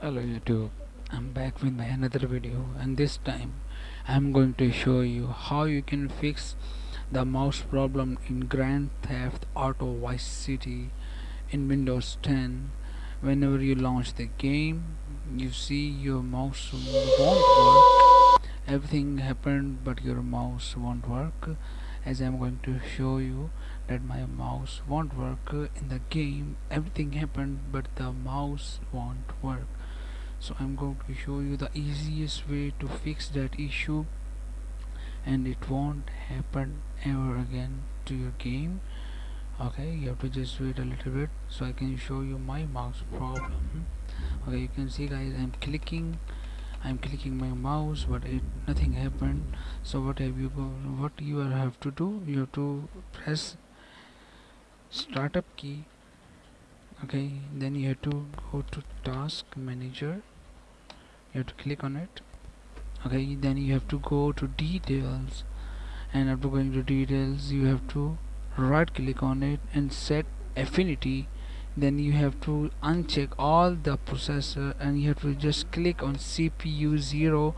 Hello YouTube, I'm back with my another video and this time I'm going to show you how you can fix the mouse problem in Grand Theft Auto Vice City in Windows 10 whenever you launch the game you see your mouse won't work. Everything happened but your mouse won't work. As I'm going to show you that my mouse won't work in the game everything happened but the mouse won't work so I'm going to show you the easiest way to fix that issue. And it won't happen ever again to your game. Okay you have to just wait a little bit. So I can show you my mouse problem. Okay you can see guys I'm clicking. I'm clicking my mouse but it nothing happened. So what have you what you have to do? You have to press startup key okay then you have to go to task manager. You have to click on it. Okay then you have to go to details. And after going to details you have to right click on it and set affinity. Then you have to uncheck all the processor and you have to just click on CPU 0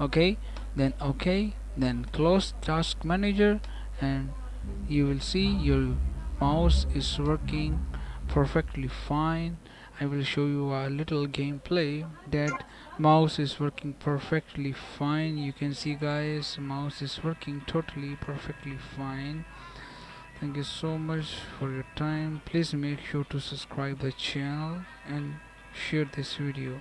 okay then okay then close task manager and you will see your mouse is working perfectly fine. I will show you a little gameplay that mouse is working perfectly fine. You can see guys mouse is working totally perfectly fine. Thank you so much for your time. Please make sure to subscribe the channel and share this video